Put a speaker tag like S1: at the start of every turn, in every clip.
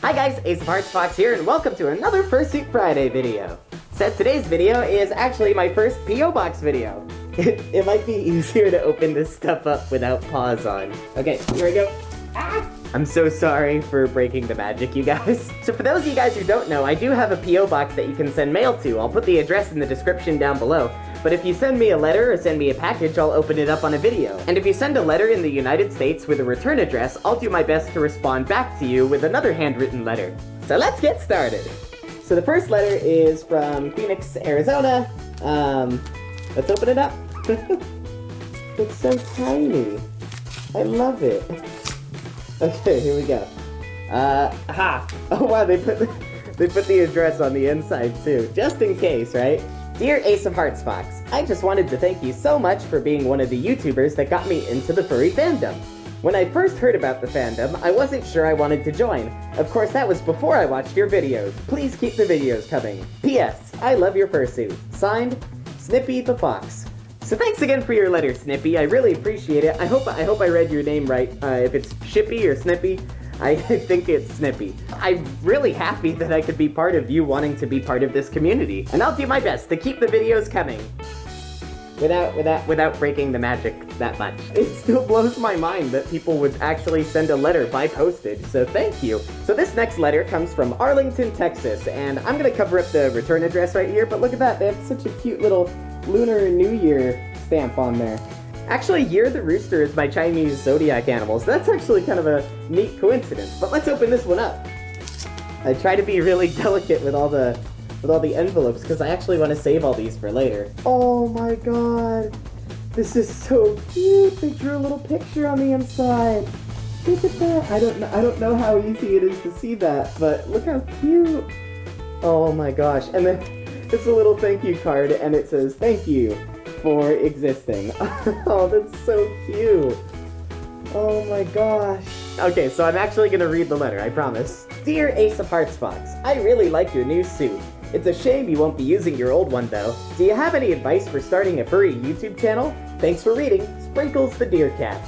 S1: Hi guys, Ace of Hearts Fox here, and welcome to another Fursuit Friday video. So today's video is actually my first P.O. Box video. It, it might be easier to open this stuff up without paws on. Okay, here we go. Ah! I'm so sorry for breaking the magic, you guys. So for those of you guys who don't know, I do have a P.O. box that you can send mail to. I'll put the address in the description down below. But if you send me a letter or send me a package, I'll open it up on a video. And if you send a letter in the United States with a return address, I'll do my best to respond back to you with another handwritten letter. So let's get started. So the first letter is from Phoenix, Arizona. Um, let's open it up. it's so tiny. I love it. Okay, here we go. Uh, ha! Oh wow, they put the, they put the address on the inside too, just in case, right? Dear Ace of Hearts Fox, I just wanted to thank you so much for being one of the YouTubers that got me into the furry fandom. When I first heard about the fandom, I wasn't sure I wanted to join. Of course, that was before I watched your videos. Please keep the videos coming. P.S. I love your fursuit. Signed, Snippy the Fox. So thanks again for your letter, Snippy. I really appreciate it. I hope I hope I read your name right. Uh, if it's Shippy or Snippy, I think it's Snippy. I'm really happy that I could be part of you wanting to be part of this community, and I'll do my best to keep the videos coming. Without, without, without breaking the magic that much. It still blows my mind that people would actually send a letter by postage, so thank you. So this next letter comes from Arlington, Texas, and I'm gonna cover up the return address right here, but look at that, they have such a cute little Lunar New Year stamp on there. Actually, Year the Rooster is my Chinese zodiac animal, so that's actually kind of a neat coincidence. But let's open this one up. I try to be really delicate with all the with all the envelopes because I actually want to save all these for later. Oh my god. This is so cute. They drew a little picture on the inside. Look at that. I don't know I don't know how easy it is to see that, but look how cute. Oh my gosh. And then it's a little thank you card and it says thank you for existing. oh, that's so cute. Oh my gosh. Okay, so I'm actually gonna read the letter, I promise. Dear Ace of Hearts Fox, I really like your new suit. It's a shame you won't be using your old one though. Do you have any advice for starting a furry YouTube channel? Thanks for reading, Sprinkles the Deer Cat.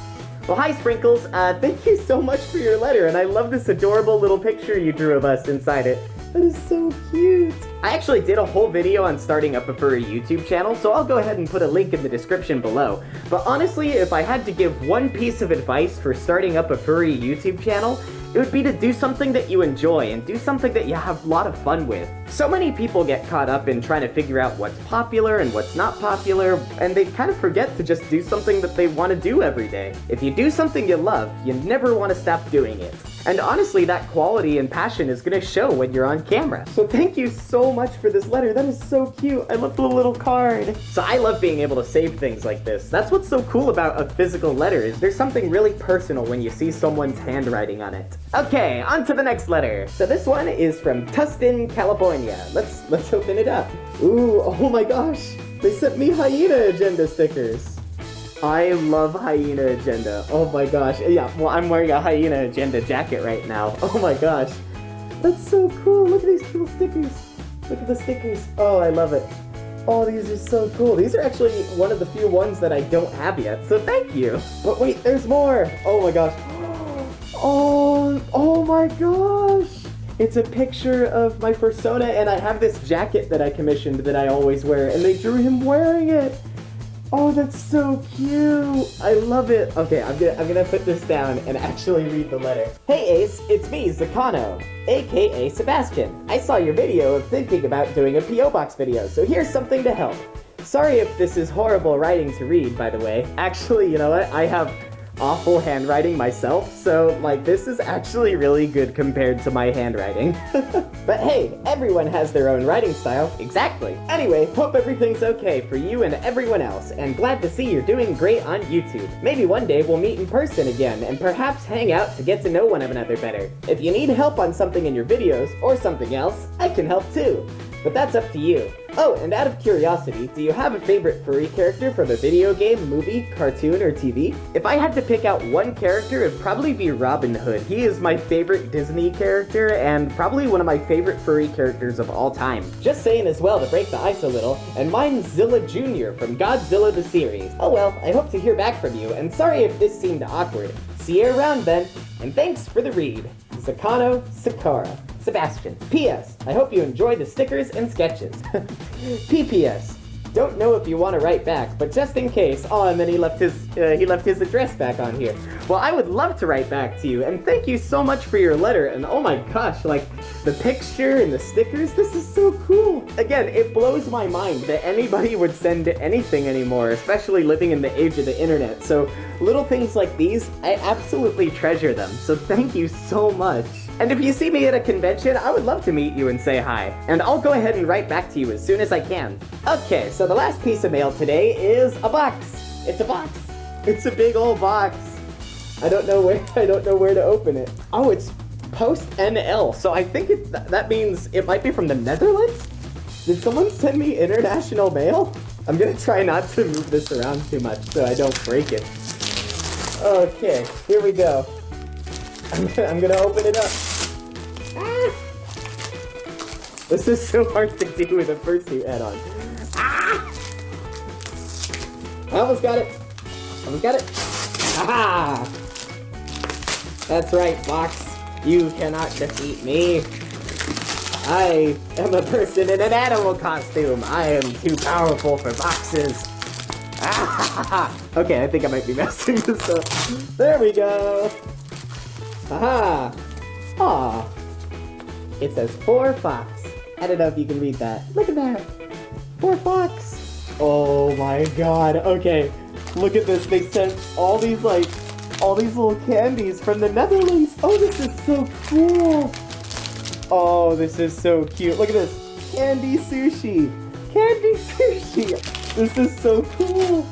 S1: Well, hi Sprinkles, uh, thank you so much for your letter, and I love this adorable little picture you drew of us inside it. That is so cute. I actually did a whole video on starting up a furry YouTube channel, so I'll go ahead and put a link in the description below. But honestly, if I had to give one piece of advice for starting up a furry YouTube channel, it would be to do something that you enjoy and do something that you have a lot of fun with. So many people get caught up in trying to figure out what's popular and what's not popular, and they kind of forget to just do something that they want to do every day. If you do something you love, you never want to stop doing it. And honestly, that quality and passion is gonna show when you're on camera. So thank you so much for this letter. That is so cute. I love the little card. So I love being able to save things like this. That's what's so cool about a physical letter is there's something really personal when you see someone's handwriting on it. Okay, on to the next letter. So this one is from Tustin, California. Let's let's open it up. Ooh, oh my gosh. They sent me hyena agenda stickers. I love Hyena Agenda. Oh my gosh. Yeah, well, I'm wearing a Hyena Agenda jacket right now. Oh my gosh. That's so cool. Look at these cool stickers. Look at the stickers. Oh, I love it. Oh, these are so cool. These are actually one of the few ones that I don't have yet, so thank you. But wait, there's more. Oh my gosh. Oh, oh my gosh. It's a picture of my persona, and I have this jacket that I commissioned that I always wear, and they drew him wearing it. Oh, that's so cute! I love it! Okay, I'm gonna, I'm gonna put this down and actually read the letter. Hey Ace, it's me, Zakano, aka Sebastian. I saw your video of thinking about doing a P.O. Box video, so here's something to help. Sorry if this is horrible writing to read, by the way. Actually, you know what? I have awful handwriting myself, so like this is actually really good compared to my handwriting. but hey, everyone has their own writing style. Exactly. Anyway, hope everything's okay for you and everyone else, and glad to see you're doing great on YouTube. Maybe one day we'll meet in person again, and perhaps hang out to get to know one another better. If you need help on something in your videos, or something else, I can help too. But that's up to you. Oh, and out of curiosity, do you have a favorite furry character from a video game, movie, cartoon, or TV? If I had to pick out one character, it'd probably be Robin Hood. He is my favorite Disney character, and probably one of my favorite furry characters of all time. Just saying as well to break the ice a little, and mine's Zilla Jr. from Godzilla the series. Oh well, I hope to hear back from you, and sorry if this seemed awkward. See you around then, and thanks for the read. Zakano Sakara. Sebastian. P.S. I hope you enjoy the stickers and sketches. P.P.S. Don't know if you want to write back, but just in case. Oh, and then he left his uh, he left his address back on here. Well, I would love to write back to you, and thank you so much for your letter. And oh my gosh, like the picture and the stickers, this is so cool. Again, it blows my mind that anybody would send anything anymore, especially living in the age of the internet. So little things like these, I absolutely treasure them. So thank you so much. And if you see me at a convention, I would love to meet you and say hi. And I'll go ahead and write back to you as soon as I can. Okay, so the last piece of mail today is a box. It's a box. It's a big old box. I don't know where I don't know where to open it. Oh, it's post NL. So I think it, that means it might be from the Netherlands? Did someone send me international mail? I'm gonna try not to move this around too much so I don't break it. Okay, here we go. I'm gonna, I'm gonna open it up. This is so hard to do with a fursuit head on. Ah! I almost got it. Almost got it. Aha! That's right, Fox. You cannot defeat me. I am a person in an animal costume. I am too powerful for boxes. Ah! Okay, I think I might be messing this up. There we go. Aha! Aw. It says four fox. I don't know if you can read that. Look at that. Four fox. Oh my god. Okay. Look at this. They sent all these, like, all these little candies from the Netherlands. Oh, this is so cool. Oh, this is so cute. Look at this. Candy sushi. Candy sushi. This is so cool.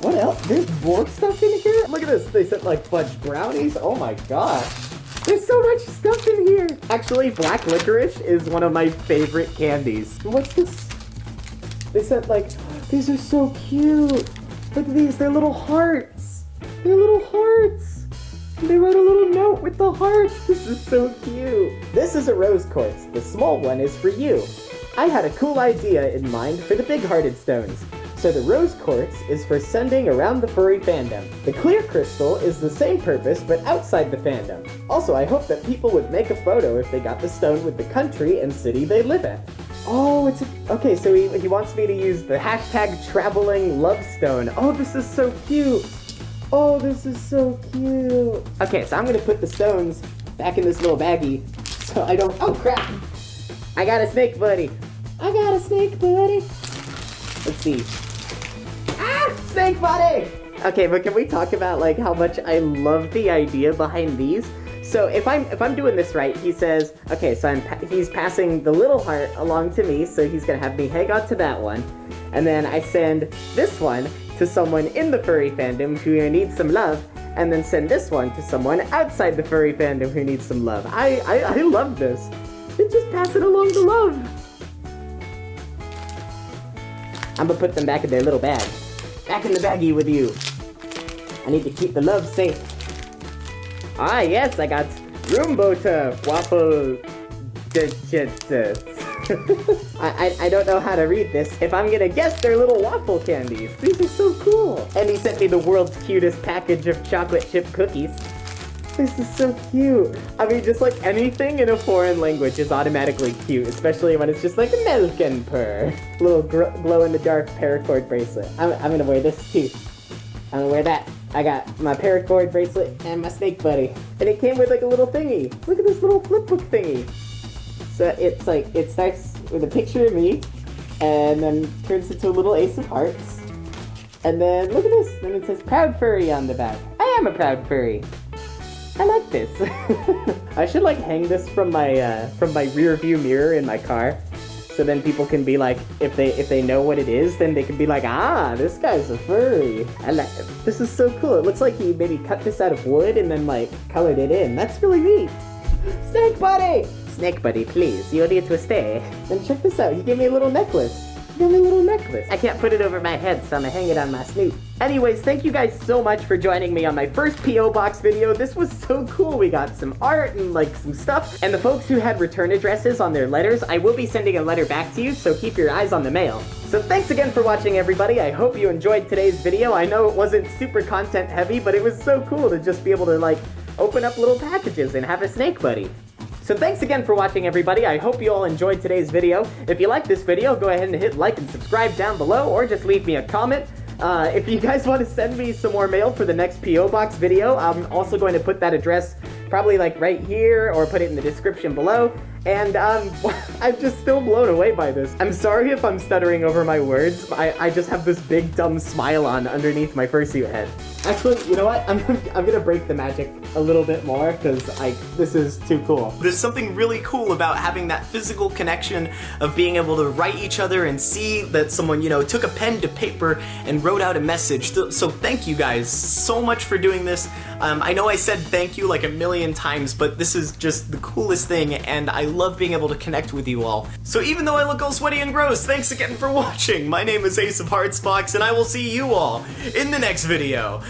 S1: What else? There's more stuff in here? Look at this. They sent like fudge brownies. Oh my gosh. There's so much stuff in here! Actually, black licorice is one of my favorite candies. What's this? They said, like, these are so cute. Look at these, they're little hearts. They're little hearts. They wrote a little note with the hearts. This is so cute. This is a rose quartz. The small one is for you. I had a cool idea in mind for the big-hearted stones. So the rose quartz is for sending around the furry fandom. The clear crystal is the same purpose, but outside the fandom. Also, I hope that people would make a photo if they got the stone with the country and city they live in. Oh, it's a, okay, so he, he wants me to use the hashtag traveling love stone. Oh, this is so cute. Oh, this is so cute. Okay, so I'm gonna put the stones back in this little baggie so I don't, oh crap. I got a snake buddy. I got a snake buddy. Let's see. Buddy! Okay, but can we talk about like how much I love the idea behind these? So if I'm if I'm doing this right, he says, okay, so I'm pa he's passing the little heart along to me, so he's gonna have me hang on to that one, and then I send this one to someone in the furry fandom who needs some love, and then send this one to someone outside the furry fandom who needs some love. I I, I love this. It's just passing along the love. I'm gonna put them back in their little bag. Back in the baggie with you. I need to keep the love safe. Ah, yes, I got Roombota waffle I, I, I don't know how to read this. If I'm gonna guess, they're little waffle candies. These are so cool. And he sent me the world's cutest package of chocolate chip cookies. This is so cute. I mean, just like anything in a foreign language is automatically cute, especially when it's just like milk and purr. Little glow-in-the-dark paracord bracelet. I'm, I'm gonna wear this too. I'm gonna wear that. I got my paracord bracelet and my snake buddy. And it came with like a little thingy. Look at this little flipbook thingy. So it's like, it starts with a picture of me, and then turns into a little ace of hearts. And then, look at this, then it says proud furry on the back. I am a proud furry. I like this. I should like hang this from my uh, from my rear view mirror in my car. So then people can be like, if they if they know what it is, then they can be like, ah, this guy's a furry. I like this is so cool. It looks like he maybe cut this out of wood and then like colored it in. That's really neat. Snake buddy! Snake buddy, please, you need to stay. And check this out, he gave me a little necklace He gave me a little necklace. I can't put it over my head, so I'm gonna hang it on my snoot. Anyways, thank you guys so much for joining me on my first P.O. Box video. This was so cool. We got some art and like some stuff. And the folks who had return addresses on their letters, I will be sending a letter back to you, so keep your eyes on the mail. So thanks again for watching everybody, I hope you enjoyed today's video. I know it wasn't super content heavy, but it was so cool to just be able to like open up little packages and have a snake buddy. So thanks again for watching everybody, I hope you all enjoyed today's video. If you like this video, go ahead and hit like and subscribe down below, or just leave me a comment. Uh, if you guys want to send me some more mail for the next P.O. Box video, I'm also going to put that address probably like right here, or put it in the description below. And um, I'm just still blown away by this. I'm sorry if I'm stuttering over my words. I, I just have this big dumb smile on underneath my fursuit head. Actually, you know what? I'm, I'm gonna break the magic a little bit more because I this is too cool.
S2: There's something really cool about having that physical connection of being able to write each other and see that someone, you know, took a pen to paper and wrote out a message. So thank you guys so much for doing this. Um, I know I said thank you like a million times, but this is just the coolest thing and I love being able to connect with you all. So even though I look all sweaty and gross, thanks again for watching. My name is Ace of Hearts Fox and I will see you all in the next video.